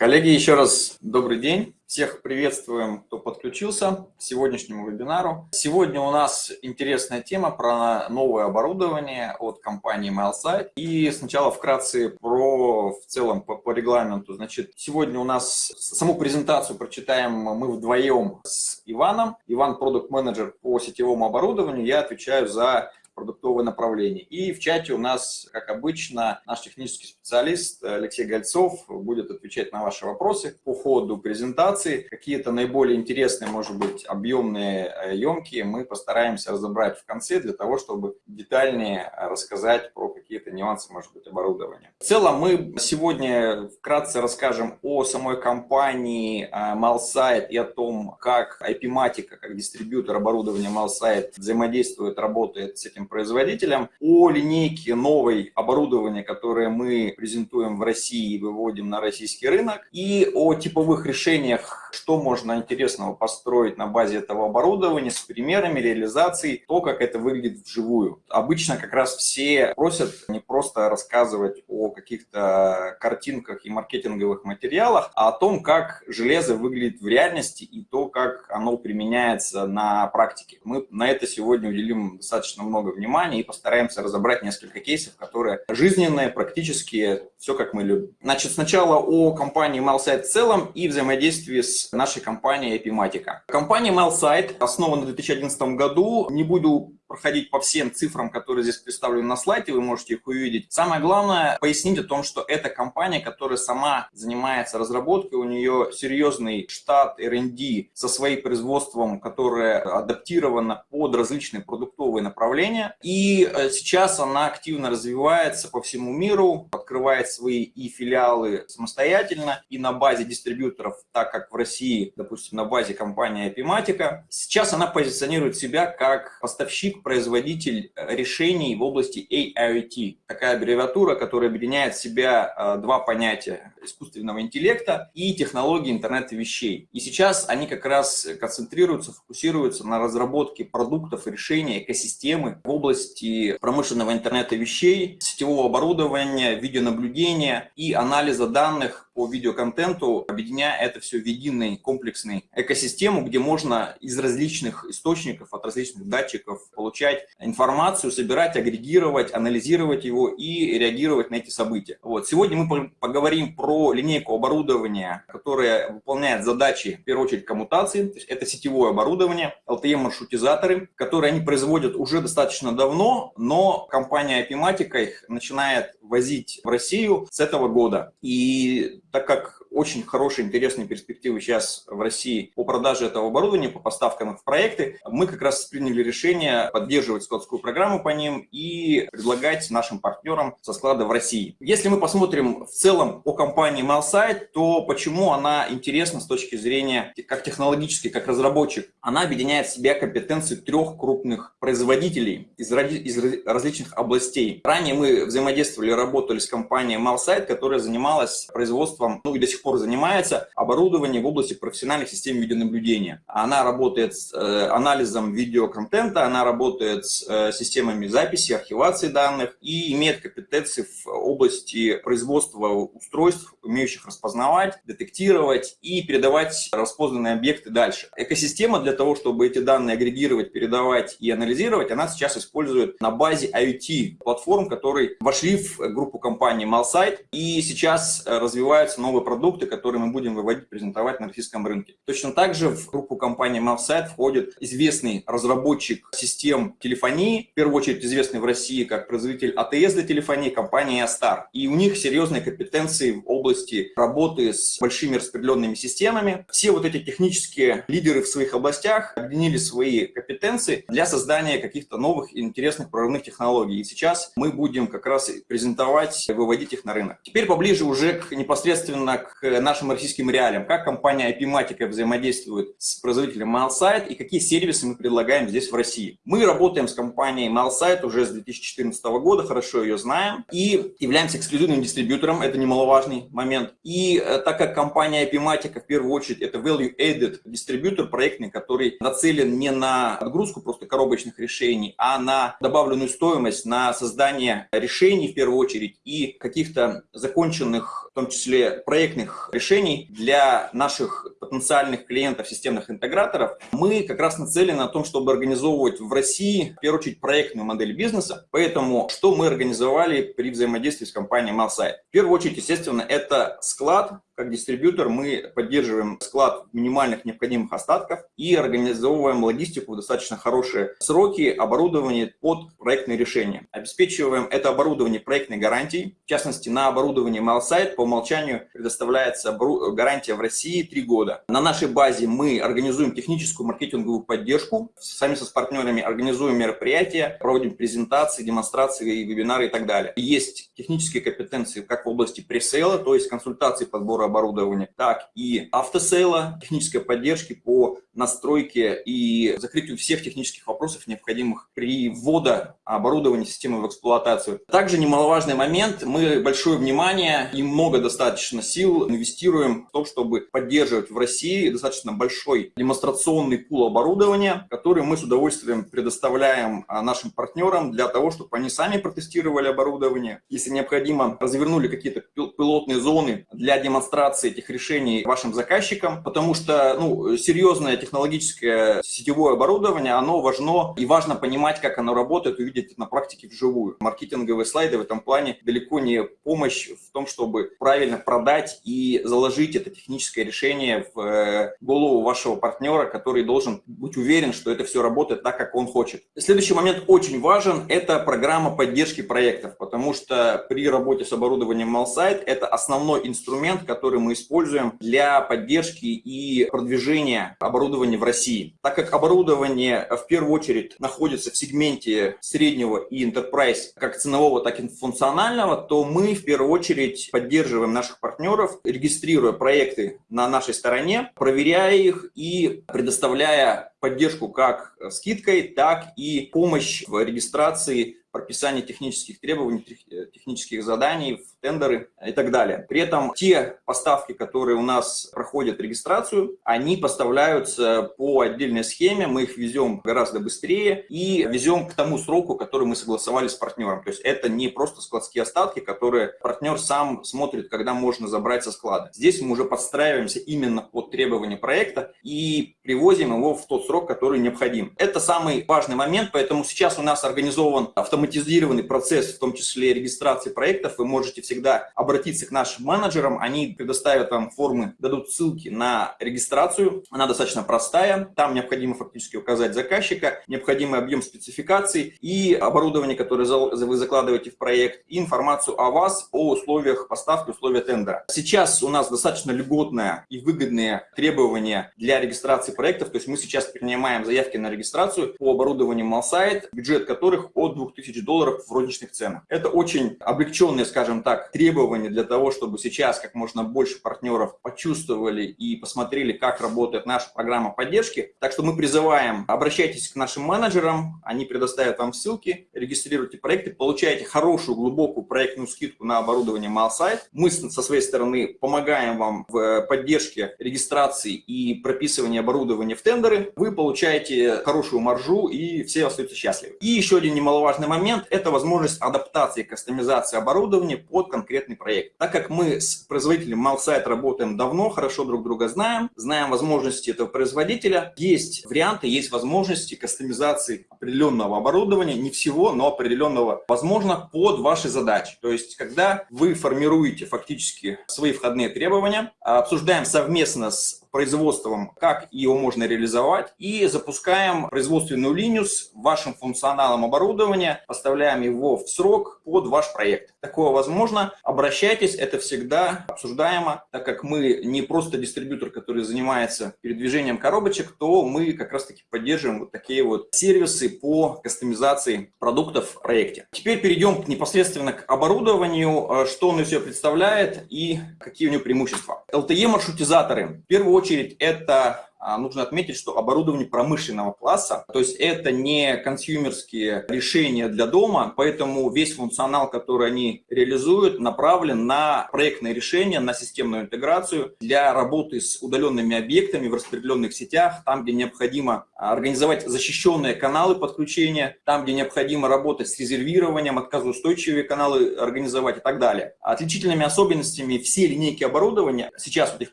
Коллеги, еще раз добрый день. Всех приветствуем, кто подключился к сегодняшнему вебинару. Сегодня у нас интересная тема про новое оборудование от компании MailSite. И сначала вкратце про в целом по, по регламенту. Значит, сегодня у нас саму презентацию прочитаем мы вдвоем с Иваном. Иван продукт менеджер по сетевому оборудованию. Я отвечаю за продуктовое направление. И в чате у нас, как обычно, наш технический специалист Алексей Гольцов будет отвечать на ваши вопросы по ходу презентации. Какие-то наиболее интересные, может быть, объемные, емкие мы постараемся разобрать в конце для того, чтобы детальнее рассказать про какие-то нюансы, может быть, оборудования. В целом мы сегодня вкратце расскажем о самой компании Malsite и о том, как IP-матика, как дистрибьютор оборудования Malsite взаимодействует, работает с этим производителям, о линейке новой оборудования, которое мы презентуем в России и выводим на российский рынок, и о типовых решениях, что можно интересного построить на базе этого оборудования с примерами реализации, то, как это выглядит вживую. Обычно как раз все просят не просто рассказывать о каких-то картинках и маркетинговых материалах, а о том, как железо выглядит в реальности и то, как оно применяется на практике. Мы на это сегодня уделим достаточно много внимания и постараемся разобрать несколько кейсов, которые жизненные, практические, все как мы любим. Значит, сначала о компании MailSite в целом и взаимодействии с нашей компанией Epimatica. Компания MailSite основана в 2011 году. Не буду проходить по всем цифрам, которые здесь представлены на слайде, вы можете их увидеть. Самое главное пояснить о том, что это компания, которая сама занимается разработкой, у нее серьезный штат R&D со своим производством, которое адаптировано под различные продуктовые направления. И э, сейчас она активно развивается по всему миру, открывает свои и филиалы самостоятельно, и на базе дистрибьюторов, так как в России, допустим, на базе компании Epimatica. Сейчас она позиционирует себя как поставщик производитель э, решений в области AIoT. Такая аббревиатура, которая объединяет в себя э, два понятия искусственного интеллекта и технологии интернета вещей. И сейчас они как раз концентрируются, фокусируются на разработке продуктов и решений экосистемы в области промышленного интернета вещей, сетевого оборудования, видеонаблюдения и анализа данных по видеоконтенту, объединяя это все в единый комплексный экосистему, где можно из различных источников, от различных датчиков получать информацию, собирать, агрегировать, анализировать его и реагировать на эти события. Вот. Сегодня мы поговорим про линейку оборудования, которая выполняет задачи, в первую очередь, коммутации. То есть это сетевое оборудование, LTE-маршрутизаторы, которые они производят уже достаточно давно, но компания Epimatica их начинает возить в Россию с этого года. И так как очень хорошие, интересные перспективы сейчас в России по продаже этого оборудования, по поставкам в проекты. Мы как раз приняли решение поддерживать складскую программу по ним и предлагать нашим партнерам со склада в России. Если мы посмотрим в целом по компании MailSite, то почему она интересна с точки зрения как технологически, как разработчик? Она объединяет в себя компетенции трех крупных производителей из, из различных областей. Ранее мы взаимодействовали, работали с компанией MailSite, которая занималась производством, ну и до сих пор занимается оборудованием в области профессиональных систем видеонаблюдения. Она работает с э, анализом видеоконтента, она работает с э, системами записи, архивации данных и имеет компетенции в области производства устройств, умеющих распознавать, детектировать и передавать распознанные объекты дальше. Экосистема для того, чтобы эти данные агрегировать, передавать и анализировать, она сейчас использует на базе IoT-платформ, которые вошли в группу компании Malsite и сейчас э, развиваются новые продукты, продукты, которые мы будем выводить, презентовать на российском рынке. Точно так же в группу компании Mavsite входит известный разработчик систем телефонии, в первую очередь известный в России как производитель АТС для телефонии, компания Star. И у них серьезные компетенции в области работы с большими распределенными системами. Все вот эти технические лидеры в своих областях объединили свои компетенции для создания каких-то новых и интересных прорывных технологий. И сейчас мы будем как раз презентовать, выводить их на рынок. Теперь поближе уже к непосредственно к к нашим российским реалиям, как компания IP-матика взаимодействует с производителем MailSite и какие сервисы мы предлагаем здесь в России. Мы работаем с компанией MailSite уже с 2014 года, хорошо ее знаем, и являемся эксклюзивным дистрибьютором, это немаловажный момент. И э, так как компания IP-матика в первую очередь это value-added дистрибьютор проектный, который нацелен не на отгрузку просто коробочных решений, а на добавленную стоимость, на создание решений в первую очередь и каких-то законченных, в том числе проектных решений для наших потенциальных клиентов системных интеграторов, мы как раз нацелены на том, чтобы организовывать в России, в первую очередь, проектную модель бизнеса. Поэтому что мы организовали при взаимодействии с компанией Malsite? В первую очередь, естественно, это склад, как дистрибьютор мы поддерживаем склад минимальных необходимых остатков и организовываем логистику в достаточно хорошие сроки, оборудование под проектные решения. Обеспечиваем это оборудование проектной гарантией. В частности, на оборудование MailSite по умолчанию предоставляется гарантия в России 3 года. На нашей базе мы организуем техническую маркетинговую поддержку. Сами со с партнерами организуем мероприятия, проводим презентации, демонстрации, вебинары и так далее. Есть технические компетенции как в области пресейла, то есть консультации подбора оборудования, так и автосейла, технической поддержки по настройке и закрытию всех технических вопросов, необходимых при ввода оборудования системы в эксплуатацию. Также немаловажный момент, мы большое внимание и много достаточно сил инвестируем в том, чтобы поддерживать в России достаточно большой демонстрационный пул оборудования, который мы с удовольствием предоставляем а, нашим партнерам для того, чтобы они сами протестировали оборудование. Если необходимо, развернули какие-то пилотные зоны для демонстрации этих решений вашим заказчикам, потому что ну, серьезная технологическое сетевое оборудование, оно важно и важно понимать, как оно работает, увидеть на практике вживую. Маркетинговые слайды в этом плане далеко не помощь в том, чтобы правильно продать и заложить это техническое решение в э, голову вашего партнера, который должен быть уверен, что это все работает так, как он хочет. Следующий момент очень важен, это программа поддержки проектов, потому что при работе с оборудованием MailSite это основной инструмент, который мы используем для поддержки и продвижения оборудования в России. Так как оборудование в первую очередь находится в сегменте среднего и enterprise как ценового, так и функционального, то мы в первую очередь поддерживаем наших партнеров, регистрируя проекты на нашей стороне, проверяя их и предоставляя поддержку как скидкой, так и помощь в регистрации прописание технических требований, э, технических заданий тендеры и так далее. При этом те поставки, которые у нас проходят регистрацию, они поставляются по отдельной схеме, мы их везем гораздо быстрее и везем к тому сроку, который мы согласовали с партнером. То есть это не просто складские остатки, которые партнер сам смотрит, когда можно забрать со склада. Здесь мы уже подстраиваемся именно под требования проекта и привозим его в тот срок, который необходим. Это самый важный момент, поэтому сейчас у нас организован автоматизированный процесс, в том числе регистрации проектов, вы можете всегда обратиться к нашим менеджерам, они предоставят вам формы, дадут ссылки на регистрацию, она достаточно простая, там необходимо фактически указать заказчика, необходимый объем спецификаций и оборудование, которое вы закладываете в проект, и информацию о вас, о условиях поставки, условия тендера. Сейчас у нас достаточно льготное и выгодные требования для регистрации проектов, то есть мы сейчас принимаем заявки на регистрацию по оборудованию Malsite, бюджет которых от 2000 тысяч долларов в розничных ценах. Это очень облегченные, скажем так, требования для того, чтобы сейчас как можно больше партнеров почувствовали и посмотрели, как работает наша программа поддержки. Так что мы призываем, обращайтесь к нашим менеджерам, они предоставят вам ссылки, регистрируйте проекты, получаете хорошую, глубокую проектную скидку на оборудование MailSite. Мы со своей стороны помогаем вам в поддержке регистрации и прописывания оборудования в тендеры. Вы получаете хорошую маржу и все остаются счастливы. И еще один немаловажный момент – это возможность адаптации и кастомизации оборудования под конкретный проект. Так как мы с производителем MalSite работаем давно, хорошо друг друга знаем, знаем возможности этого производителя, есть варианты, есть возможности кастомизации определенного оборудования, не всего, но определенного, возможно, под ваши задачи. То есть, когда вы формируете фактически свои входные требования, обсуждаем совместно с производством, как его можно реализовать, и запускаем производственную линию с вашим функционалом оборудования, поставляем его в срок под ваш проект. Такое возможно. Обращайтесь, это всегда обсуждаемо, так как мы не просто дистрибьютор, который занимается передвижением коробочек, то мы как раз таки поддерживаем вот такие вот сервисы по кастомизации продуктов в проекте. Теперь перейдем непосредственно к оборудованию, что он из себя представляет и какие у него преимущества. LTE-маршрутизаторы. В первую очередь это нужно отметить, что оборудование промышленного класса, то есть это не консюмерские решения для дома, поэтому весь функционал, который они реализуют, направлен на проектные решения, на системную интеграцию для работы с удаленными объектами в распределенных сетях, там, где необходимо организовать защищенные каналы подключения, там, где необходимо работать с резервированием, отказоустойчивые каналы организовать и так далее. Отличительными особенностями все линейки оборудования, сейчас вот их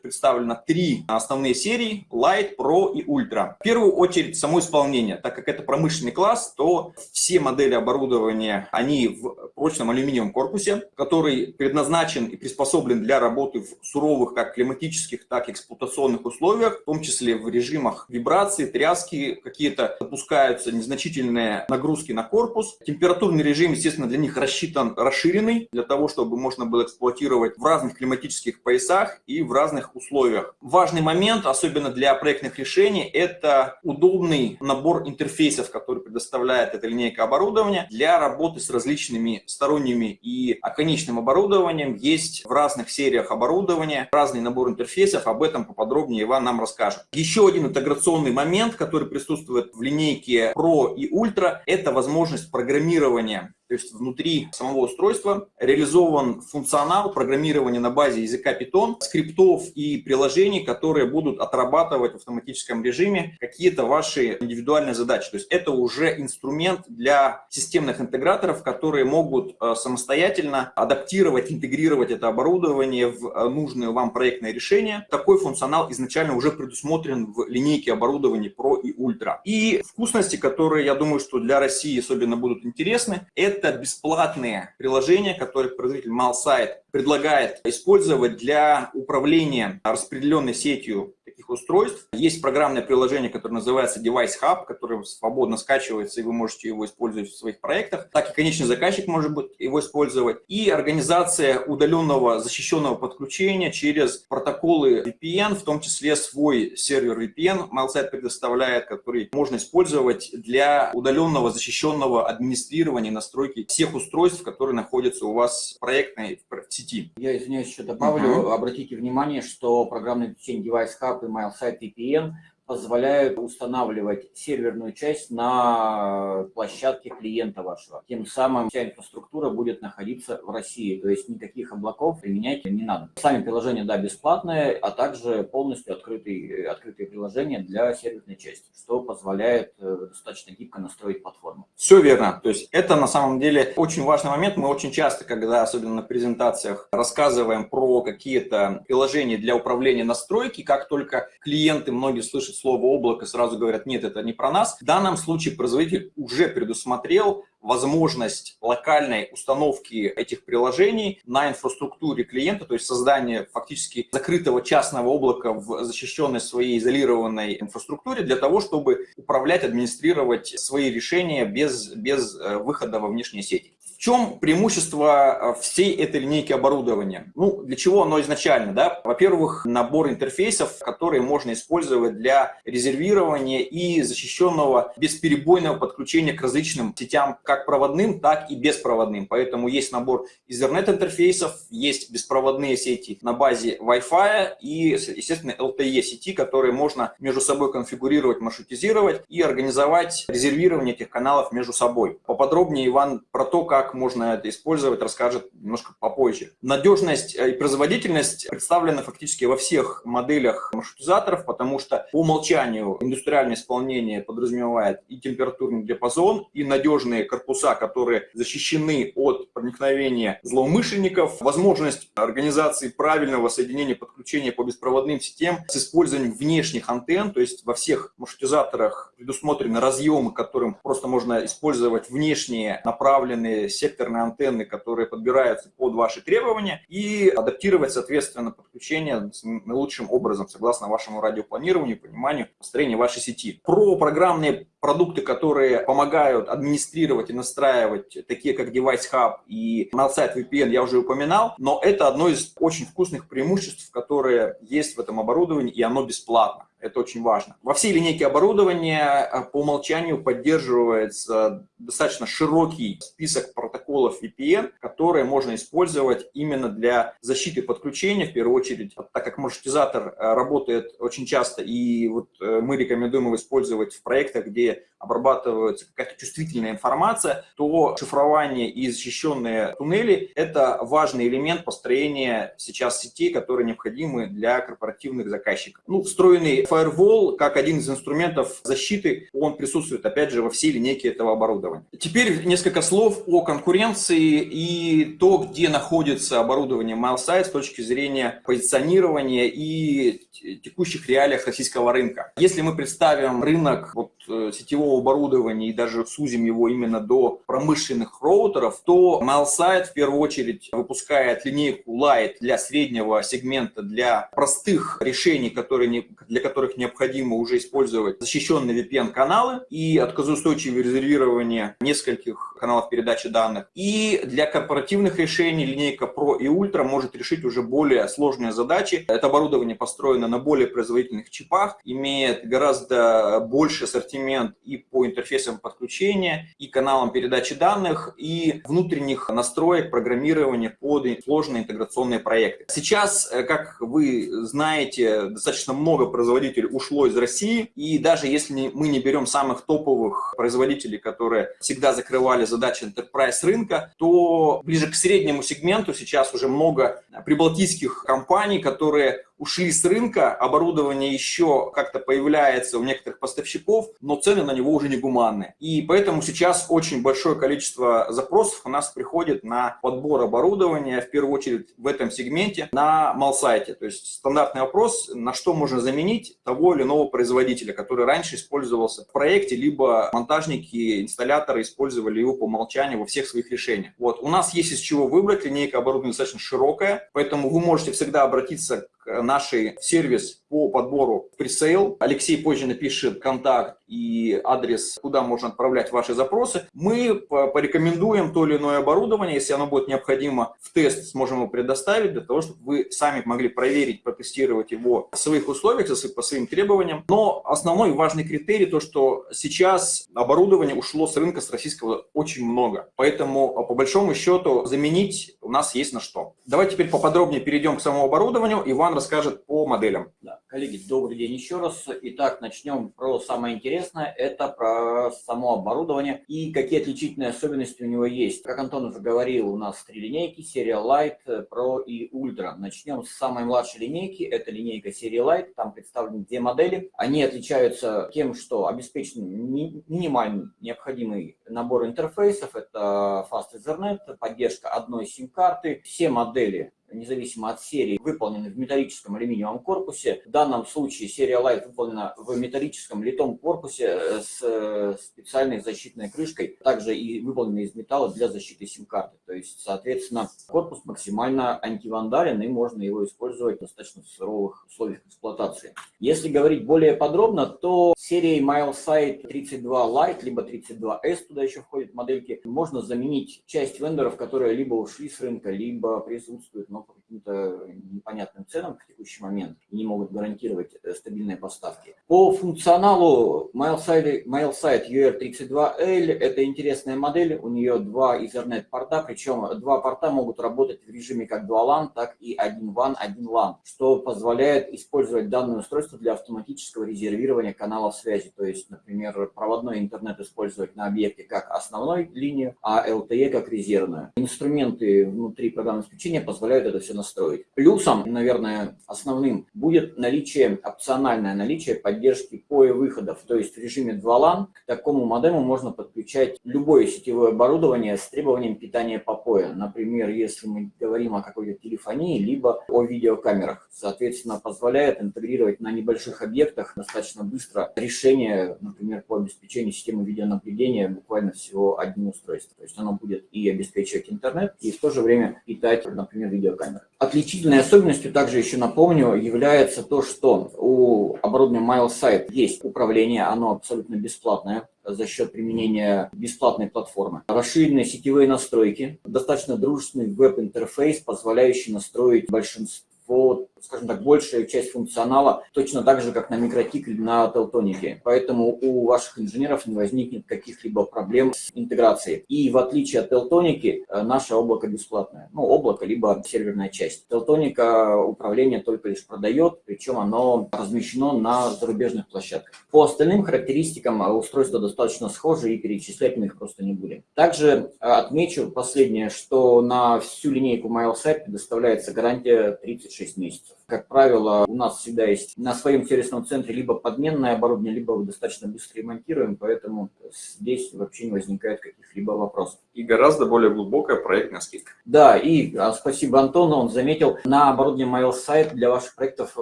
представлено три основные серии, Light, Pro и Ultra. В первую очередь само исполнение, так как это промышленный класс, то все модели оборудования, они в прочном алюминиевом корпусе, который предназначен и приспособлен для работы в суровых как климатических, так и эксплуатационных условиях, в том числе в режимах вибрации, тряски, какие-то допускаются незначительные нагрузки на корпус. Температурный режим, естественно, для них рассчитан расширенный, для того, чтобы можно было эксплуатировать в разных климатических поясах и в разных условиях. Важный момент, особенно для проектных решений, это удобный набор интерфейсов, который предоставляет эта линейка оборудования для работы с различными сторонними и оконечным оборудованием. Есть в разных сериях оборудования разный набор интерфейсов, об этом поподробнее Иван нам расскажет. Еще один интеграционный момент, который присутствует в линейке Pro и Ultra, это возможность программирования то есть внутри самого устройства реализован функционал программирования на базе языка Python, скриптов и приложений, которые будут отрабатывать в автоматическом режиме какие-то ваши индивидуальные задачи. То есть это уже инструмент для системных интеграторов, которые могут э, самостоятельно адаптировать, интегрировать это оборудование в э, нужные вам проектные решения. Такой функционал изначально уже предусмотрен в линейке оборудования Pro и Ultra. И вкусности, которые, я думаю, что для России особенно будут интересны, это это бесплатные приложения, которые производитель Malsite предлагает использовать для управления распределенной сетью таких устройств. Есть программное приложение, которое называется Device Hub, которое свободно скачивается, и вы можете его использовать в своих проектах. Так и конечный заказчик может быть его использовать. И организация удаленного защищенного подключения через протоколы VPN, в том числе свой сервер VPN Malsite предоставляет, который можно использовать для удаленного защищенного администрирования настройки всех устройств, которые находятся у вас в проектной в сети. Я извиняюсь, еще добавлю. -huh. Обратите внимание, что программное обеспечение Device Hub и mild site TPM, позволяют устанавливать серверную часть на площадке клиента вашего. Тем самым вся инфраструктура будет находиться в России, то есть никаких облаков применять не надо. Сами приложения, да, бесплатные, а также полностью открытые, открытые приложения для серверной части, что позволяет э, достаточно гибко настроить платформу. Все верно. То есть это на самом деле очень важный момент. Мы очень часто, когда особенно на презентациях рассказываем про какие-то приложения для управления настройки, как только клиенты, многие слышат слово облако, сразу говорят, нет, это не про нас. В данном случае производитель уже предусмотрел возможность локальной установки этих приложений на инфраструктуре клиента, то есть создание фактически закрытого частного облака в защищенной своей изолированной инфраструктуре для того, чтобы управлять, администрировать свои решения без, без э, выхода во внешние сети. В чем преимущество э, всей этой линейки оборудования? Ну, для чего оно изначально? Да? Во-первых, набор интерфейсов, которые можно использовать для резервирования и защищенного бесперебойного подключения к различным сетям, как проводным, так и беспроводным. Поэтому есть набор Ethernet интерфейсов, есть беспроводные сети на базе Wi-Fi и, естественно, LTE сети, которые можно между собой конфигурировать, маршрутизировать и организовать резервирование этих каналов между собой. Поподробнее Иван про то, как как можно это использовать, расскажет немножко попозже. Надежность и производительность представлены фактически во всех моделях маршрутизаторов, потому что по умолчанию индустриальное исполнение подразумевает и температурный диапазон, и надежные корпуса, которые защищены от проникновения злоумышленников, возможность организации правильного соединения подключения по беспроводным сетям с использованием внешних антенн, то есть во всех маршрутизаторах предусмотрены разъемы, которым просто можно использовать внешние направленные секторные антенны, которые подбираются под ваши требования, и адаптировать, соответственно, подключение наилучшим образом, согласно вашему радиопланированию, пониманию построения вашей сети. Про программные продукты, которые помогают администрировать и настраивать, такие как Device Hub и MailSite VPN, я уже упоминал, но это одно из очень вкусных преимуществ, которые есть в этом оборудовании, и оно бесплатно. Это очень важно. Во всей линейке оборудования э, по умолчанию поддерживается достаточно широкий список протоколов VPN, которые можно использовать именно для защиты подключения, в первую очередь, так как маршрутизатор э, работает очень часто, и вот э, мы рекомендуем его использовать в проектах, где обрабатывается какая-то чувствительная информация, то шифрование и защищенные туннели – это важный элемент построения сейчас сетей, которые необходимы для корпоративных заказчиков. Ну, встроенный Firewall, как один из инструментов защиты, он присутствует, опять же, во всей линейке этого оборудования. Теперь несколько слов о конкуренции и то, где находится оборудование MileSite с точки зрения позиционирования и текущих реалиях российского рынка. Если мы представим рынок вот, э, сетевого оборудования и даже сузим его именно до промышленных роутеров, то MileSite в первую очередь выпускает линейку Lite для среднего сегмента, для простых решений, которые не, для которых необходимо уже использовать защищенные VPN-каналы и отказоустойчивое резервирование нескольких каналов передачи данных. И для корпоративных решений линейка Pro и Ultra может решить уже более сложные задачи. Это оборудование построено на более производительных чипах, имеет гораздо больше ассортимент и по интерфейсам подключения, и каналам передачи данных, и внутренних настроек программирования под сложные интеграционные проекты. Сейчас, э, как вы знаете, достаточно много производителей ушло из России, и даже если мы не берем самых топовых производителей, которые всегда закрывали задачи enterprise рынка, то ближе к среднему сегменту сейчас уже много прибалтийских компаний, которые ушли с рынка, оборудование еще как-то появляется у некоторых поставщиков, но цены на него уже не гуманные. И поэтому сейчас очень большое количество запросов у нас приходит на подбор оборудования, в первую очередь в этом сегменте, на малсайте. То есть стандартный вопрос, на что можно заменить того или иного производителя, который раньше использовался в проекте, либо монтажники, инсталляторы использовали его по умолчанию во всех своих решениях. Вот. У нас есть из чего выбрать, линейка оборудования достаточно широкая, поэтому вы можете всегда обратиться к нашей сервис по подбору пресейл. Алексей позже напишет контакт и адрес, куда можно отправлять ваши запросы. Мы порекомендуем то или иное оборудование, если оно будет необходимо, в тест сможем его предоставить, для того, чтобы вы сами могли проверить, протестировать его в своих условиях, по своим требованиям. Но основной важный критерий, то что сейчас оборудование ушло с рынка с российского очень много. Поэтому, по большому счету, заменить у нас есть на что. Давайте теперь поподробнее перейдем к самому оборудованию. Иван расскажет по моделям. Да. Коллеги, добрый день еще раз. Итак, начнем про самое интересное. Это про само оборудование и какие отличительные особенности у него есть. Как Антон уже говорил, у нас три линейки, серия Light, Pro и Ultra. Начнем с самой младшей линейки. Это линейка серии Light. Там представлены две модели. Они отличаются тем, что обеспечен минимальный необходимый набор интерфейсов. Это Fast Ethernet, поддержка одной сим-карты. Все модели независимо от серии, выполнены в металлическом алюминиевом корпусе. В данном случае серия Light выполнена в металлическом литом корпусе э, с э, специальной защитной крышкой, также и выполнена из металла для защиты сим-карты. То есть, соответственно, корпус максимально антивандален и можно его использовать в достаточно суровых условиях эксплуатации. Если говорить более подробно, то серией MileSite 32 Lite, либо 32S, туда еще входят модельки, можно заменить часть вендоров, которые либо ушли с рынка, либо присутствуют, но по каким-то непонятным ценам в текущий момент не могут гарантировать э, стабильные поставки. По функционалу MileSite, MileSite UR32L это интересная модель, у нее два Ethernet порта, причем два порта могут работать в режиме как 2 LAN, так и 1 WAN, 1 LAN, что позволяет использовать данное устройство для автоматического резервирования каналов связи. То есть, например, проводной интернет использовать на объекте как основной линию, а LTE как резервную. Инструменты внутри программного обеспечения позволяют это все настроить. Плюсом, наверное, основным будет наличие, опциональное наличие поддержки POE выходов. То есть в режиме 2 LAN к такому модему можно подключать любое сетевое оборудование с требованием питания по POE. Например, если мы говорим о какой-то телефонии, либо о видеокамерах. Соответственно, позволяет интегрировать на небольших объектах достаточно быстро решение, например, по обеспечению системы видеонаблюдения буквально всего одним устройством. То есть оно будет и обеспечивать интернет, и в то же время питать, например, видеокамеры. Отличительной особенностью также еще напомню является то, что у оборудования MileSite есть управление, оно абсолютно бесплатное за счет применения бесплатной платформы. Расширенные сетевые настройки, достаточно дружественный веб-интерфейс, позволяющий настроить большинство скажем так, большая часть функционала точно так же, как на микротик или на Телтонике. Поэтому у ваших инженеров не возникнет каких-либо проблем с интеграцией. И в отличие от Телтоники, э, наше облако бесплатное. Ну, облако, либо серверная часть. Телтоника управление только лишь продает, причем оно размещено на зарубежных площадках. По остальным характеристикам э, устройства достаточно схожи и перечислять мы их просто не будем. Также э, отмечу последнее, что на всю линейку MileSite предоставляется гарантия 36 месяцев. so Как правило, у нас всегда есть на своем сервисном центре либо подменное оборудование, либо достаточно быстро ремонтируем, поэтому здесь вообще не возникает каких-либо вопросов. И гораздо более глубокая проектная скидка. Да, и а, спасибо Антону, он заметил, на оборудование MailSite для ваших проектов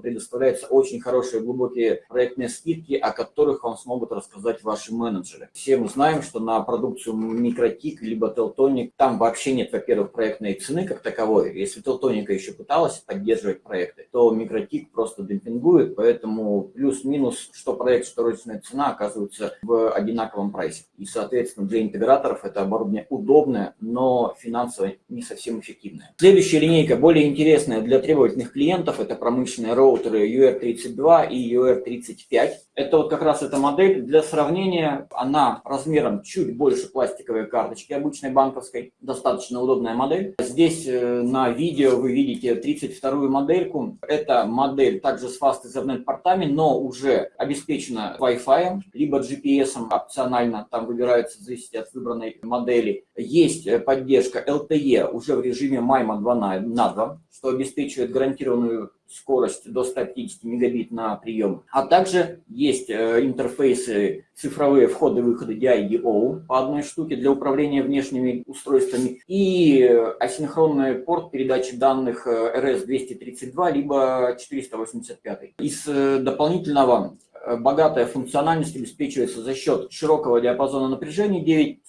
предоставляются очень хорошие глубокие проектные скидки, о которых вам смогут рассказать ваши менеджеры. Все мы знаем, что на продукцию Микротик либо Телтоник там вообще нет, во-первых, проектной цены как таковой. Если Телтоника еще пыталась поддерживать проекты, то микротик просто демпингует, поэтому плюс-минус, что проект, что розничная цена оказываются в одинаковом прайсе. И, соответственно, для интеграторов это оборудование удобное, но финансово не совсем эффективное. Следующая линейка, более интересная для требовательных клиентов, это промышленные роутеры UR32 и UR35. Это вот как раз эта модель. Для сравнения, она размером чуть больше пластиковой карточки обычной банковской. Достаточно удобная модель. Здесь э, на видео вы видите 32-ю модельку. Эта модель также с Fast Ethernet портами, но уже обеспечена Wi-Fi, либо GPS опционально, там выбирается, зависит от выбранной модели. Есть э, поддержка LTE уже в режиме MIMO 2 на 2, что обеспечивает гарантированную скорость до 150 мегабит на прием. А также есть э, интерфейсы, цифровые входы-выходы DI-DO по одной штуке для управления внешними устройствами и асинхронный порт передачи данных RS-232 э, либо 485. Из э, дополнительного богатая функциональность обеспечивается за счет широкого диапазона напряжения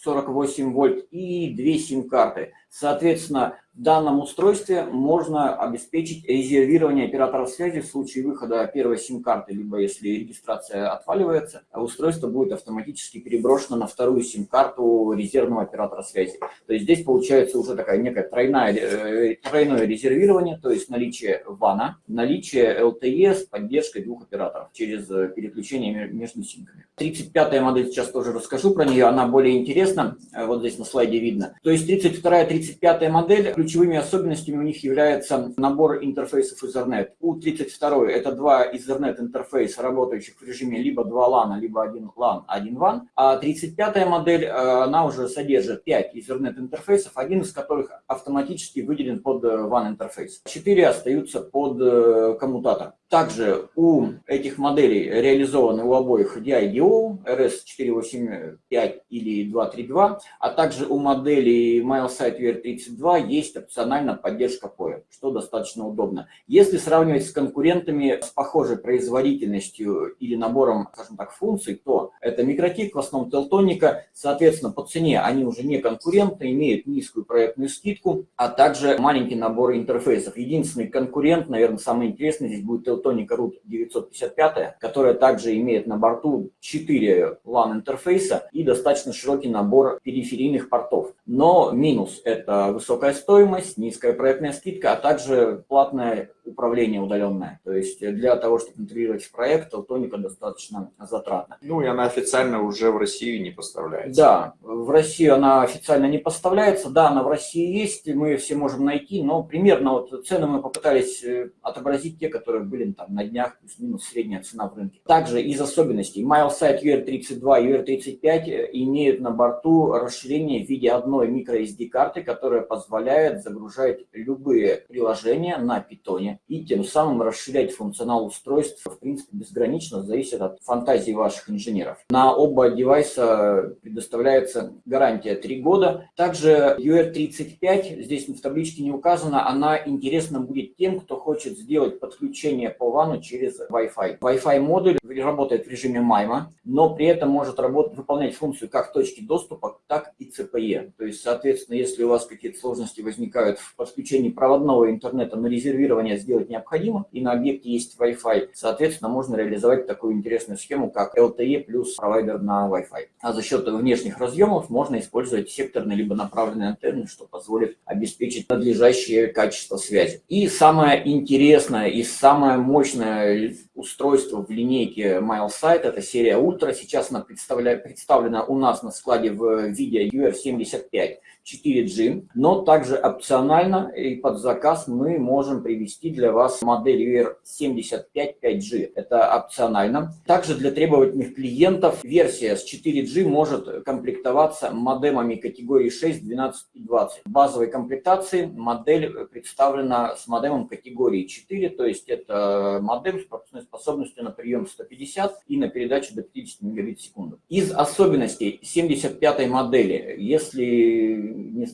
9,48 вольт и две сим-карты. Соответственно, в данном устройстве можно обеспечить резервирование операторов связи в случае выхода первой сим-карты, либо если регистрация отваливается, а устройство будет автоматически переброшено на вторую сим-карту резервного оператора связи. То есть здесь получается уже такая некая тройная, э, тройное резервирование, то есть наличие вана, наличие LTE с поддержкой двух операторов через э, переключение между симками. 35-я модель, сейчас тоже расскажу про нее, она более интересна, э, вот здесь на слайде видно. То есть 32-я, 35-я модель ключевыми особенностями у них является набор интерфейсов Ethernet. У 32 это два Ethernet интерфейса, работающих в режиме либо 2 LAN, либо 1 LAN, 1 WAN. А 35 модель, э, она уже содержит 5 Ethernet интерфейсов, один из которых автоматически выделен под WAN э, интерфейс. 4 остаются под э, коммутатор. Также у этих моделей реализованы у обоих DIDO, RS485 или 232, а также у моделей MileSite UR32 есть опционально поддержка POE, что достаточно удобно. Если сравнивать с конкурентами с похожей производительностью или набором, скажем так, функций, то это микротик, в основном Телтоника, соответственно, по цене они уже не конкуренты, имеют низкую проектную скидку, а также маленький набор интерфейсов. Единственный конкурент, наверное, самый интересный здесь будет Teltonica Teltonika Root 955, которая также имеет на борту 4 LAN интерфейса и достаточно широкий набор периферийных портов. Но минус – это высокая стоимость, низкая проектная скидка, а также платная управление удаленное. То есть для того, чтобы интегрировать в проект, Алтоника достаточно затратно. Ну и она официально уже в Россию не поставляется. Да, в Россию она официально не поставляется. Да, она в России есть, мы все можем найти, но примерно вот цены мы попытались э, отобразить те, которые были там на днях, плюс-минус средняя цена в рынке. Также из особенностей MileSite UR32 и UR35 имеют на борту расширение в виде одной microSD карты, которая позволяет загружать любые приложения на питоне и тем самым расширять функционал устройств, в принципе, безгранично, зависит от фантазии ваших инженеров. На оба девайса предоставляется гарантия 3 года. Также UR35, здесь в табличке не указано, она интересна будет тем, кто хочет сделать подключение по вану через Wi-Fi. Wi-Fi модуль работает в режиме MIMO, но при этом может работать, выполнять функцию как точки доступа, так и CPE. То есть, соответственно, если у вас какие-то сложности возникают в подключении проводного интернета, но резервирование сделать необходимо, и на объекте есть Wi-Fi, соответственно, можно реализовать такую интересную схему, как LTE плюс провайдер на Wi-Fi. А за счет внешних разъемов можно использовать секторные либо направленные антенны, что позволит обеспечить надлежащее качество связи. И самое интересное и самое мощное устройство в линейке MileSite, это серия Ultra. Сейчас она представлена у нас на складе в виде UR75. 4G, но также опционально и под заказ мы можем привести для вас модель UR75 5G. Это опционально. Также для требовательных клиентов версия с 4G может комплектоваться модемами категории 6, 12 и 20. В базовой комплектации модель представлена с модемом категории 4, то есть это модем с пропускной способностью на прием 150 и на передачу до 50 мегабит в секунду. Из особенностей 75 модели, если не,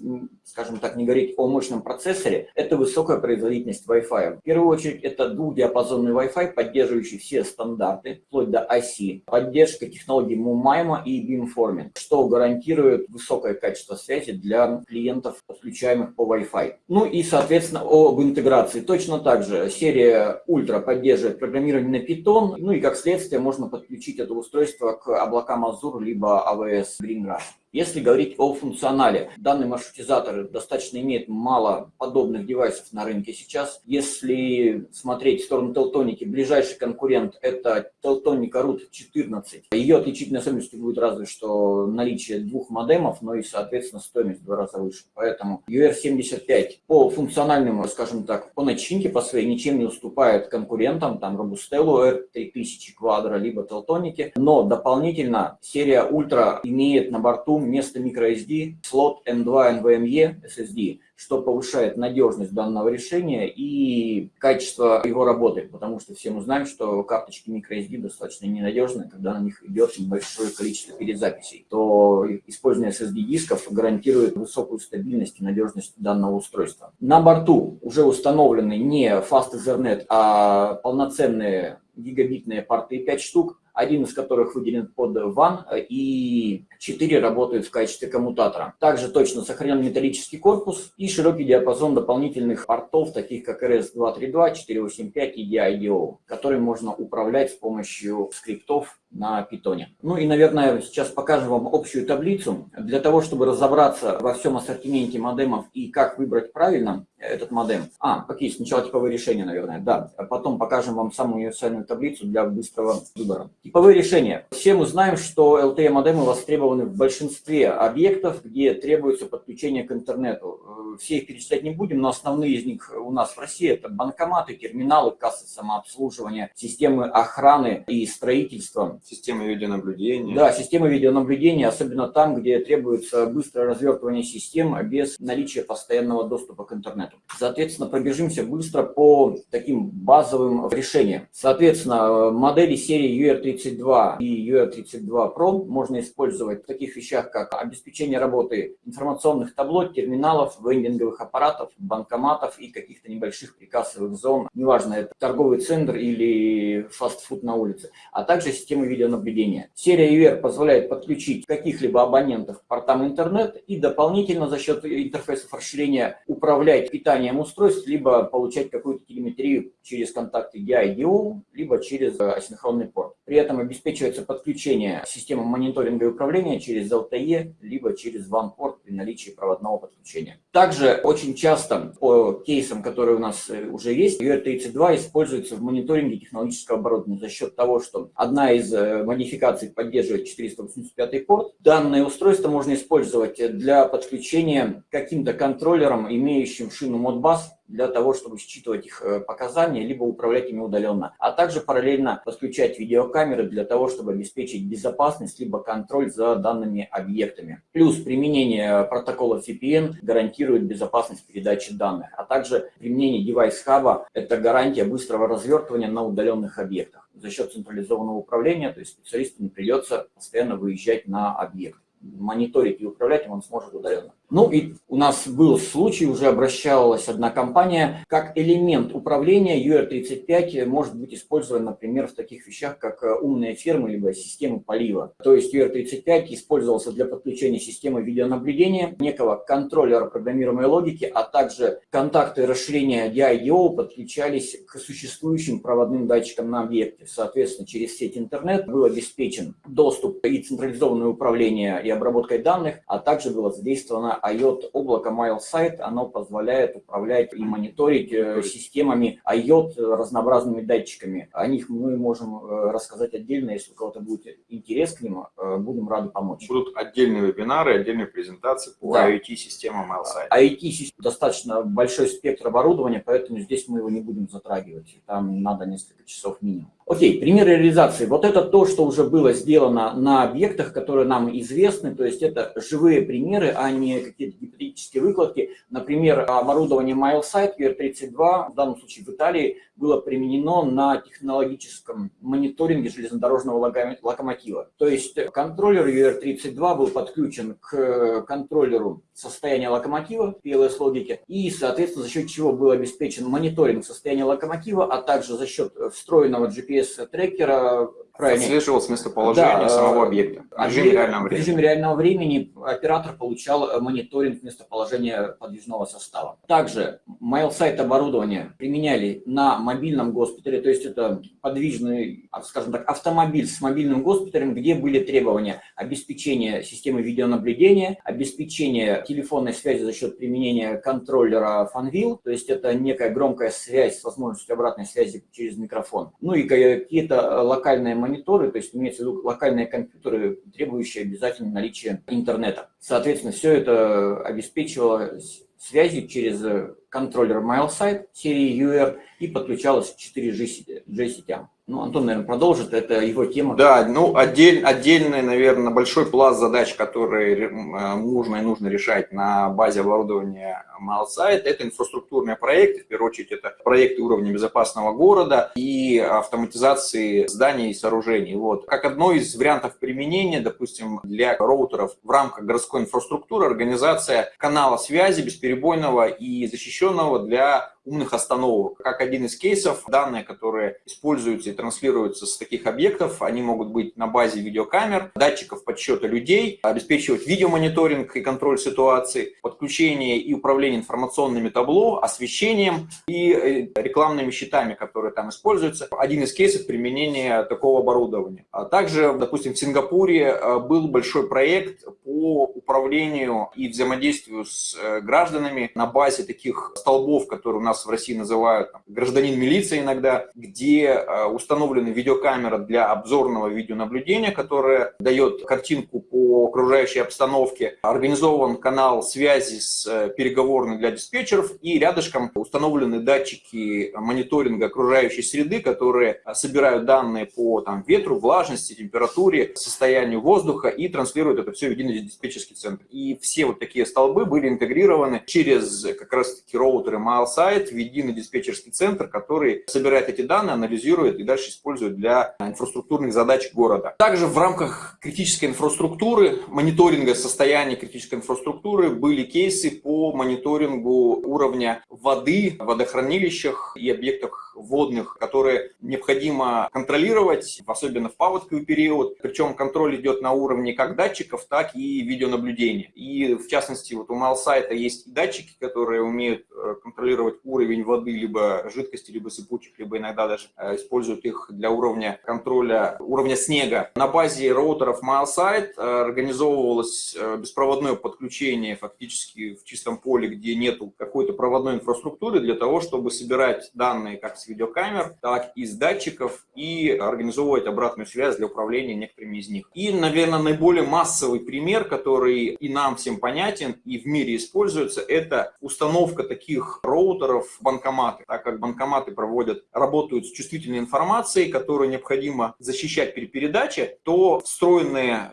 скажем так, не говорить о мощном процессоре, это высокая производительность Wi-Fi. В первую очередь, это двухдиапазонный Wi-Fi, поддерживающий все стандарты, вплоть до IC, поддержка технологий MUMAIMA и beamforming, что гарантирует высокое качество связи для клиентов, подключаемых по Wi-Fi. Ну и, соответственно, об интеграции. Точно так же серия Ultra поддерживает программирование на Python, ну и как следствие можно подключить это устройство к облакам Azure либо AWS GreenGrass. Если говорить о функционале, данный маршрутизатор достаточно имеет мало подобных девайсов на рынке сейчас. Если смотреть в сторону Телтоники, ближайший конкурент это Телтоника Root 14. Ее отличительной особенностью будет разве что наличие двух модемов, но и, соответственно, стоимость в два раза выше. Поэтому UR75 по функциональному, скажем так, по начинке, по своей ничем не уступает конкурентам, там Robustello R3000 Quadro, либо Телтоники, но дополнительно серия Ultra имеет на борту вместо microSD слот M2 NVMe SSD, что повышает надежность данного решения и качество его работы, потому что все мы знаем, что карточки microSD достаточно ненадежны, когда на них идет небольшое количество перезаписей, то использование SSD-дисков гарантирует высокую стабильность и надежность данного устройства. На борту уже установлены не Fast Ethernet, а полноценные гигабитные порты 5 штук, один из которых выделен под WAN, и 4 работают в качестве коммутатора. Также точно сохранен металлический корпус и широкий диапазон дополнительных портов, таких как RS-232, 485 и DIDO, которые можно управлять с помощью скриптов на питоне. Ну и, наверное, сейчас покажем вам общую таблицу. Для того, чтобы разобраться во всем ассортименте модемов и как выбрать правильно этот модем. А, окей, сначала типовые решения, наверное, да. А потом покажем вам самую универсальную таблицу для быстрого выбора. Типовые решения. Все мы знаем, что LTE-модемы востребованы в большинстве объектов, где требуется подключение к интернету. Все их перечислять не будем, но основные из них у нас в России это банкоматы, терминалы, кассы самообслуживания, системы охраны и строительства Системы видеонаблюдения. Да, системы видеонаблюдения, особенно там, где требуется быстрое развертывание систем без наличия постоянного доступа к интернету. Соответственно, пробежимся быстро по таким базовым решениям. Соответственно, модели серии UR32 и UR32 Pro можно использовать в таких вещах, как обеспечение работы информационных табло, терминалов, вендинговых аппаратов, банкоматов и каких-то небольших прикассовых зон. Неважно, это торговый центр или фастфуд на улице. А также системы видеонаблюдения. Серия UR позволяет подключить каких-либо абонентов к портам интернет и дополнительно за счет интерфейсов расширения управлять питанием устройств, либо получать какую-то телеметрию через контакты DIDO, либо через э, асинхронный порт. При этом обеспечивается подключение системы мониторинга и управления через LTE, либо через WAN-порт при наличии проводного подключения. Также очень часто по кейсам, которые у нас э, уже есть, UR32 используется в мониторинге технологического оборудования за счет того, что одна из Э, модификаций поддерживает 485 порт. Данное устройство можно использовать для подключения каким-то контроллером, имеющим шину Modbus, для того, чтобы считывать их э, показания, либо управлять ими удаленно. А также параллельно подключать видеокамеры для того, чтобы обеспечить безопасность, либо контроль за данными объектами. Плюс применение протокола VPN гарантирует безопасность передачи данных, а также применение девайс хаба – это гарантия быстрого развертывания на удаленных объектах за счет централизованного управления, то есть специалисту не придется постоянно выезжать на объект. Мониторить и управлять он сможет удаленно. Ну и у нас был случай, уже обращалась одна компания, как элемент управления UR35 может быть использован, например, в таких вещах, как э, умные фермы, либо системы полива. То есть UR35 использовался для подключения системы видеонаблюдения, некого контроллера программируемой логики, а также контакты расширения DI-DO подключались к существующим проводным датчикам на объекте. Соответственно, через сеть интернет был обеспечен доступ и централизованное управление и обработкой данных, а также было задействовано IOT облако MileSite. Оно позволяет управлять и мониторить э, системами IOT разнообразными датчиками. О них мы можем э, рассказать отдельно, если у кого-то будет интерес к ним, э, будем рады помочь. Будут отдельные вебинары, отдельные презентации по да. IoT-системам MileSite. IoT достаточно большой спектр оборудования, поэтому здесь мы его не будем затрагивать. Там надо несколько часов минимум. Окей, пример реализации. Вот это то, что уже было сделано на объектах, которые нам известны. То есть это живые примеры, а не какие-то гипотетические выкладки. Например, оборудование MileSite VR32, в данном случае в Италии, было применено на технологическом мониторинге железнодорожного локомотива. То есть контроллер UR32 был подключен к контроллеру состояния локомотива, PLS-логике, и, соответственно, за счет чего был обеспечен мониторинг состояния локомотива, а также за счет встроенного GPS-трекера Правильно. Отслеживалось местоположение да, самого объекта в режиме реального времени. В режиме реального времени оператор получал э, мониторинг местоположения подвижного состава. Также MailSite оборудование применяли на мобильном госпитале, то есть это подвижный, а, скажем так, автомобиль с мобильным госпиталем, где были требования обеспечения системы видеонаблюдения, обеспечения телефонной связи за счет применения контроллера FunVille, то есть это некая громкая связь с возможностью обратной связи через микрофон. Ну и какие-то э, локальные мониторы, то есть имеется в виду локальные компьютеры, требующие обязательно наличия интернета. Соответственно, все это обеспечивало связью через контроллер MileSite серии UR и подключалось к 4G сетям. Ну, Антон, наверное, продолжит, это его тема. Да, ну, отдель, отдельный, наверное, большой пласт задач, которые э, нужно и нужно решать на базе оборудования MileSite, это инфраструктурные проекты, в первую очередь, это проекты уровня безопасного города и автоматизации зданий и сооружений. Вот. Как одно из вариантов применения, допустим, для роутеров в рамках городской инфраструктуры, организация канала связи бесперебойного и защищенного для умных остановок. Как один из кейсов, данные, которые используются и транслируются с таких объектов, они могут быть на базе видеокамер, датчиков подсчета людей, обеспечивать видеомониторинг и контроль ситуации, подключение и управление информационными табло, освещением и э, рекламными щитами, которые там используются. Один из кейсов применения такого оборудования. А также, допустим, в Сингапуре э, был большой проект по управлению и взаимодействию с э, гражданами на базе таких столбов, которые у нас в России называют там, гражданин милиции иногда, где э, установлены видеокамера для обзорного видеонаблюдения, которая дает картинку по окружающей обстановке, организован канал связи с э, переговорной для диспетчеров и рядышком установлены датчики мониторинга окружающей среды, которые собирают данные по там, ветру, влажности, температуре, состоянию воздуха и транслируют это все в единый диспетчерский центр. И все вот такие столбы были интегрированы через как раз таки роутеры MileSite в единый диспетчерский центр, который собирает эти данные, анализирует и дальше использует для инфраструктурных задач города. Также в рамках критической инфраструктуры, мониторинга состояния критической инфраструктуры были кейсы по мониторингу уровня воды в водохранилищах и объектах водных, которые необходимо контролировать, особенно в паводковый период. Причем контроль идет на уровне как датчиков, так и видеонаблюдения. И в частности, вот у Малсайта есть датчики, которые умеют э, контролировать уровень воды, либо жидкости, либо сыпучих, либо иногда даже э, используют их для уровня контроля уровня снега. На базе роутеров MileSite э, организовывалось беспроводное подключение фактически в чистом поле, где нету какой-то проводной инфраструктуры для того, чтобы собирать данные как с видеокамер, так и с датчиков и организовывать обратную связь для управления некоторыми из них. И, наверное, наиболее массовый пример, который и нам всем понятен, и в мире используется, это установка таких роутеров банкоматы, так как банкоматы проводят, работают с чувствительной информацией, которую необходимо защищать при передаче, то встроенные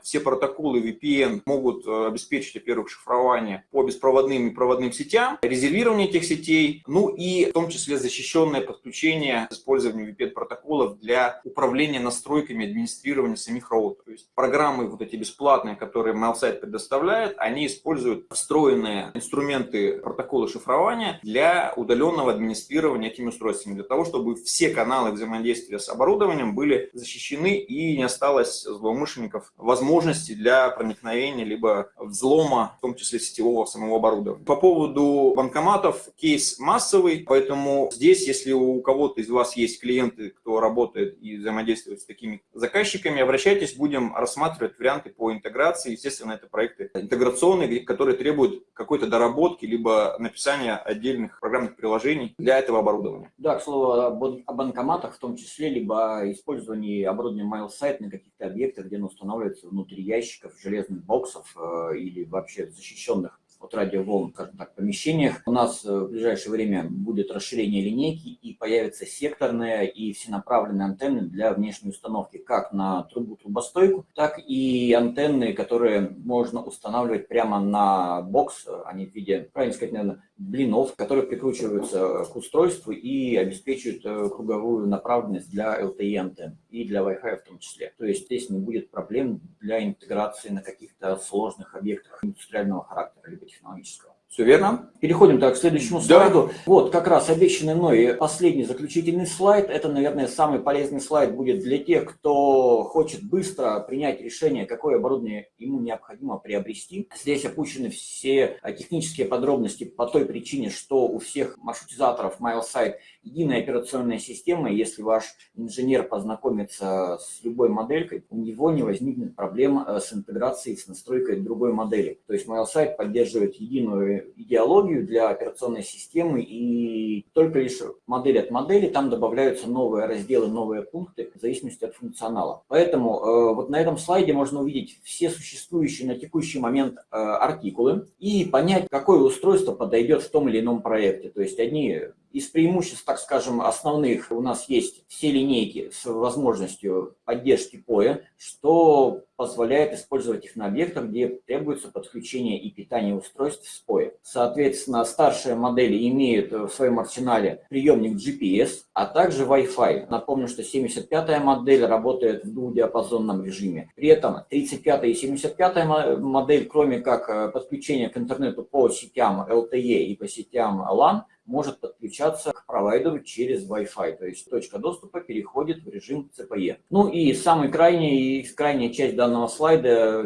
все протоколы VPN могут э, обеспечить, во-первых, шифрование по беспроводным и проводным сетям, резервирование этих сетей, ну и в том числе защищенное подключение с использованием VPN-протоколов для управления настройками администрирования самих роутеров. Есть программы вот эти бесплатные, которые MailSite предоставляет, они используют встроенные инструменты протокола шифрования для удаленного администрирования этими устройствами, для того, чтобы все каналы взаимодействия с оборудованием были защищены и не осталось злоумышленников возможности для проникновения либо взлома, в том числе сетевого самого оборудования. По поводу банкоматов, кейс массовый, поэтому здесь, если у кого-то из вас есть клиенты, кто работает и взаимодействует с такими заказчиками, обращайтесь, будем рассматривать варианты по интеграции. Естественно, это проекты интеграционные, которые требуют какой-то доработки, либо написания отдельных программных приложений для этого оборудования. Да, к слову, о банкоматах в том числе, либо использовании оборудования MailSite на каких-то объектах, где оно устанавливается внутри ящиков, железных боксов э, или вообще защищенных от радиоволн, скажем так, помещениях. У нас э, в ближайшее время будет расширение линейки и появятся секторные и всенаправленные антенны для внешней установки как на трубу-трубостойку, так и антенны, которые можно устанавливать прямо на бокс, они в виде, правильно сказать, наверное, блинов, которые прикручиваются к устройству и обеспечивают э, круговую направленность для LTE антенн и для Wi-Fi в том числе. То есть здесь не будет проблем для интеграции на каких-то сложных объектах индустриального характера либо технологического. Все верно. Переходим так к следующему слайду. Да. Вот, как раз обещанный мной последний заключительный слайд. Это, наверное, самый полезный слайд будет для тех, кто хочет быстро принять решение, какое оборудование ему необходимо приобрести. Здесь опущены все технические подробности по той причине, что у всех маршрутизаторов MileSite единая операционная система. Если ваш инженер познакомится с любой моделькой, у него не возникнет проблем э, с интеграцией, с настройкой другой модели. То есть MileSite поддерживает единую идеологию для операционной системы, и только лишь модель от модели, там добавляются новые разделы, новые пункты в зависимости от функционала. Поэтому э, вот на этом слайде можно увидеть все существующие на текущий момент э, артикулы и понять, какое устройство подойдет в том или ином проекте. То есть одни из преимуществ, так скажем, основных у нас есть все линейки с возможностью поддержки POE, что позволяет использовать их на объектах, где требуется подключение и питание устройств с POE. Соответственно, старшие модели имеют в своем арсенале приемник GPS, а также Wi-Fi. Напомню, что 75-я модель работает в двухдиапазонном режиме. При этом 35-я и 75-я модель, кроме как э, подключения к интернету по сетям LTE и по сетям LAN, может подключаться к провайдеру через Wi-Fi, то есть точка доступа переходит в режим CPE. Ну и самый крайний, крайняя часть данного слайда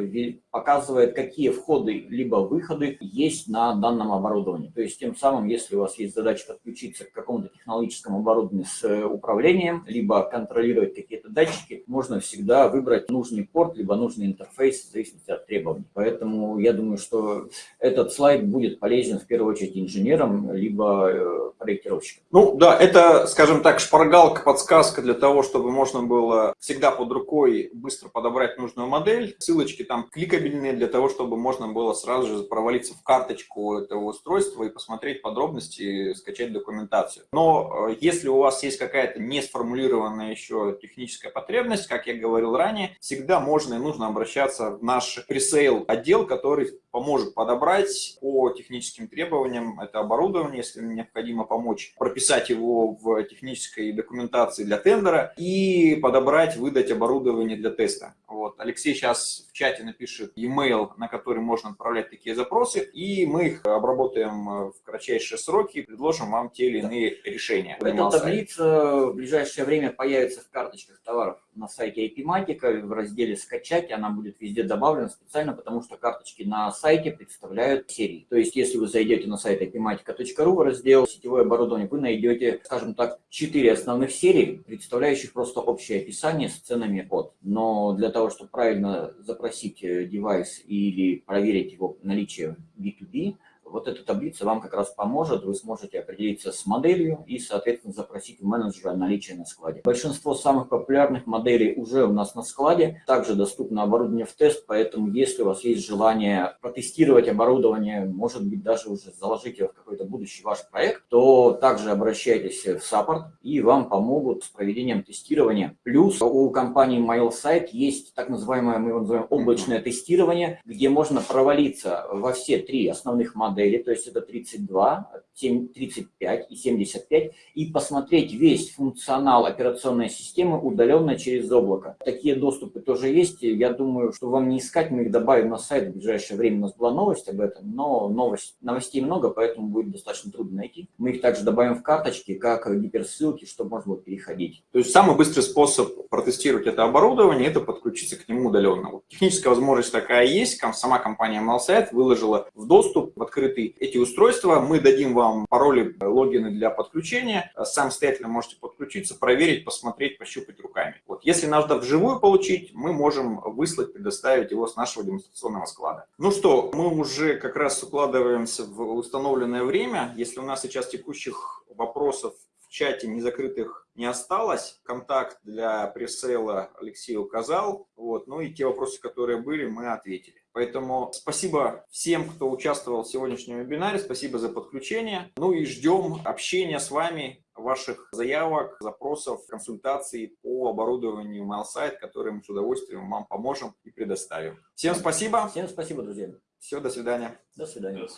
показывает, какие входы либо выходы есть на данном оборудовании. То есть тем самым, если у вас есть задача подключиться к какому-то технологическому оборудованию с э, управлением, либо контролировать какие-то датчики, можно всегда выбрать нужный порт, либо нужный интерфейс в зависимости от требований. Поэтому я думаю, что этот слайд будет полезен в первую очередь инженерам, либо э, проектировщикам. Ну да, это, скажем так, шпаргалка, подсказка для того, чтобы можно было всегда под рукой быстро подобрать нужную модель. Ссылочки там кликать кабельные для того, чтобы можно было сразу же провалиться в карточку этого устройства и посмотреть подробности, скачать документацию. Но э, если у вас есть какая-то не сформулированная еще техническая потребность, как я говорил ранее, всегда можно и нужно обращаться в наш пресейл отдел, который поможет подобрать по техническим требованиям это оборудование, если необходимо помочь прописать его в технической документации для тендера и подобрать, выдать оборудование для теста. Вот. Алексей сейчас в чате напишет e-mail, на который можно отправлять такие запросы, и мы их обработаем в кратчайшие сроки и предложим вам те или иные решения. Эта таблица в ближайшее время появится в карточках товаров на сайте IPmatica в разделе «Скачать». Она будет везде добавлена специально, потому что карточки на сайте представляют серии. То есть, если вы зайдете на сайт ipmatica.ru в раздел «Сетевое оборудование», вы найдете, скажем так, четыре основных серии, представляющих просто общее описание с ценами от. Но для того, чтобы правильно запросить девайс или проверить его наличие B2B, вот эта таблица вам как раз поможет, вы сможете определиться с моделью и, соответственно, запросить у менеджера наличие на складе. Большинство самых популярных моделей уже у нас на складе, также доступно оборудование в тест, поэтому если у вас есть желание протестировать оборудование, может быть, даже уже заложить его в какой-то будущий ваш проект, то также обращайтесь в саппорт и вам помогут с проведением тестирования. Плюс у компании MailSite есть так называемое, мы его называем облачное тестирование, где можно провалиться во все три основных модели, то есть это 32, 35 и 75, и посмотреть весь функционал операционной системы удаленно через облако. Такие доступы тоже есть. Я думаю, что вам не искать, мы их добавим на сайт в ближайшее время. У нас была новость об этом, но новость, новостей много, поэтому будет достаточно трудно найти. Мы их также добавим в карточки, как гиперссылки, чтобы можно было переходить. То есть самый быстрый способ протестировать это оборудование – это подключиться к нему удаленно. Вот техническая возможность такая есть. Сама компания MailSite выложила в доступ в открытый эти устройства. Мы дадим вам пароли, логины для подключения. Самостоятельно можете подключиться, проверить, посмотреть, пощупать руками. Вот. Если надо вживую получить, мы можем выслать, предоставить его с нашего демонстрационного склада. Ну что, мы уже как раз укладываемся в установленное время. Если у нас сейчас текущих вопросов в чате незакрытых не осталось. Контакт для пресейла Алексей указал. Вот. Ну и те вопросы, которые были, мы ответили. Поэтому спасибо всем, кто участвовал в сегодняшнем вебинаре. Спасибо за подключение. Ну и ждем общения с вами, ваших заявок, запросов, консультаций по оборудованию MailSite, которые мы с удовольствием вам поможем и предоставим. Всем спасибо. Всем спасибо, друзья. Все, до свидания. До свидания.